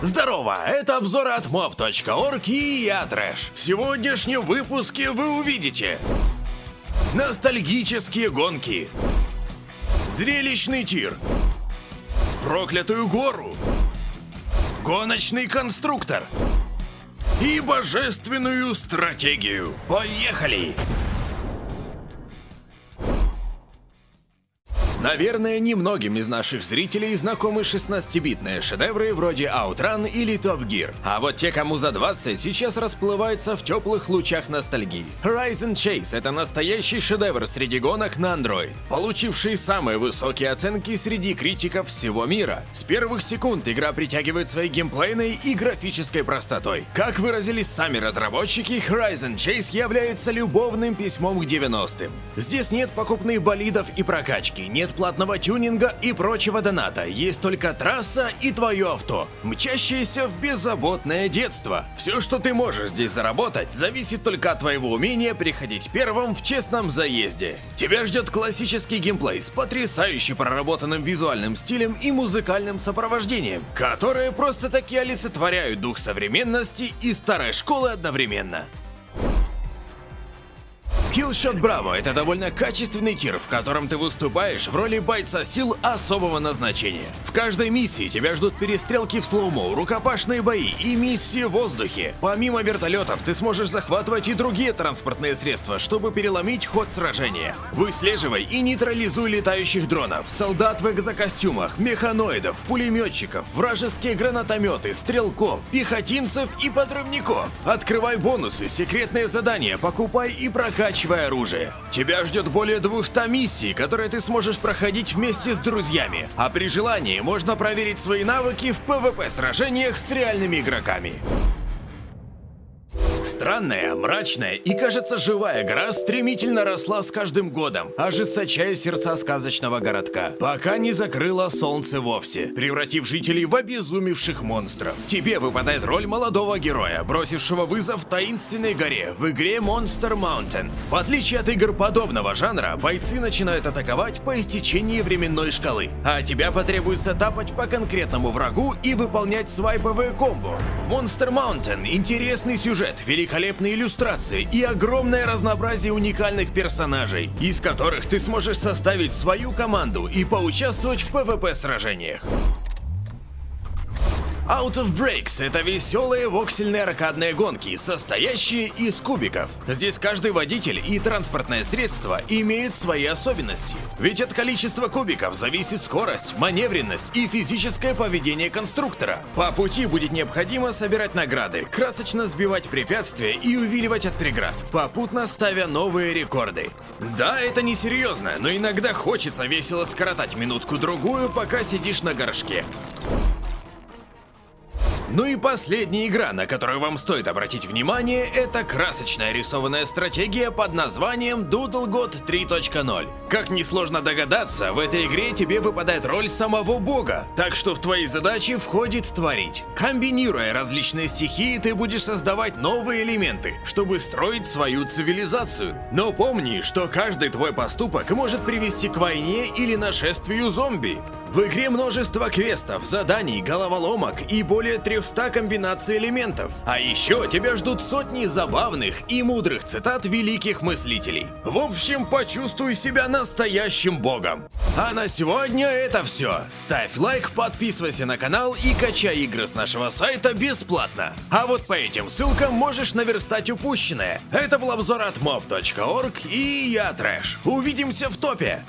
Здорово, это обзоры от mob.org и я Трэш. В сегодняшнем выпуске вы увидите Ностальгические гонки Зрелищный тир Проклятую гору Гоночный конструктор И божественную стратегию Поехали! Наверное, немногим из наших зрителей знакомы 16-битные шедевры вроде Outrun или Top Gear. А вот те, кому за 20, сейчас расплываются в теплых лучах ностальгии. Horizon Chase — это настоящий шедевр среди гонок на Android, получивший самые высокие оценки среди критиков всего мира. С первых секунд игра притягивает своей геймплейной и графической простотой. Как выразились сами разработчики, Horizon Chase является любовным письмом к 90-м. Здесь нет покупных болидов и прокачки, нет нет платного тюнинга и прочего доната, есть только трасса и твое авто, мчащееся в беззаботное детство. Все, что ты можешь здесь заработать, зависит только от твоего умения приходить первым в честном заезде. Тебя ждет классический геймплей с потрясающе проработанным визуальным стилем и музыкальным сопровождением, которые просто-таки олицетворяют дух современности и старой школы одновременно. Killshot Bravo — это довольно качественный тир, в котором ты выступаешь в роли бойца сил особого назначения. В каждой миссии тебя ждут перестрелки в слоумо, рукопашные бои и миссии в воздухе. Помимо вертолетов, ты сможешь захватывать и другие транспортные средства, чтобы переломить ход сражения. Выслеживай и нейтрализуй летающих дронов, солдат в экзокостюмах, механоидов, пулеметчиков, вражеские гранатометы, стрелков, пехотинцев и подрывников. Открывай бонусы, секретные задания, покупай и прокачивай прокачивай оружие. Тебя ждет более 200 миссий, которые ты сможешь проходить вместе с друзьями, а при желании можно проверить свои навыки в PvP-сражениях с реальными игроками. Странная, мрачная и, кажется, живая гора стремительно росла с каждым годом, ожесточая сердца сказочного городка, пока не закрыло солнце вовсе, превратив жителей в обезумевших монстров. Тебе выпадает роль молодого героя, бросившего вызов таинственной горе в игре Monster Mountain. В отличие от игр подобного жанра, бойцы начинают атаковать по истечении временной шкалы, а тебя потребуется тапать по конкретному врагу и выполнять свайповые комбо. В Monster Mountain интересный сюжет, великолепный великолепные иллюстрации и огромное разнообразие уникальных персонажей, из которых ты сможешь составить свою команду и поучаствовать в PvP-сражениях. Out of Breaks — это веселые воксельные аркадные гонки, состоящие из кубиков. Здесь каждый водитель и транспортное средство имеют свои особенности. Ведь от количества кубиков зависит скорость, маневренность и физическое поведение конструктора. По пути будет необходимо собирать награды, красочно сбивать препятствия и увиливать от преград, попутно ставя новые рекорды. Да, это не серьезно, но иногда хочется весело скоротать минутку-другую, пока сидишь на горшке. Ну и последняя игра, на которую вам стоит обратить внимание, это красочная рисованная стратегия под названием Doodle God 3.0. Как несложно догадаться, в этой игре тебе выпадает роль самого бога, так что в твои задачи входит творить. Комбинируя различные стихии, ты будешь создавать новые элементы, чтобы строить свою цивилизацию. Но помни, что каждый твой поступок может привести к войне или нашествию зомби. В игре множество квестов, заданий, головоломок и более 300 комбинаций элементов. А еще тебя ждут сотни забавных и мудрых цитат великих мыслителей. В общем, почувствуй себя настоящим богом. А на сегодня это все. Ставь лайк, подписывайся на канал и качай игры с нашего сайта бесплатно. А вот по этим ссылкам можешь наверстать упущенное. Это был обзор от mob.org и я Трэш. Увидимся в топе!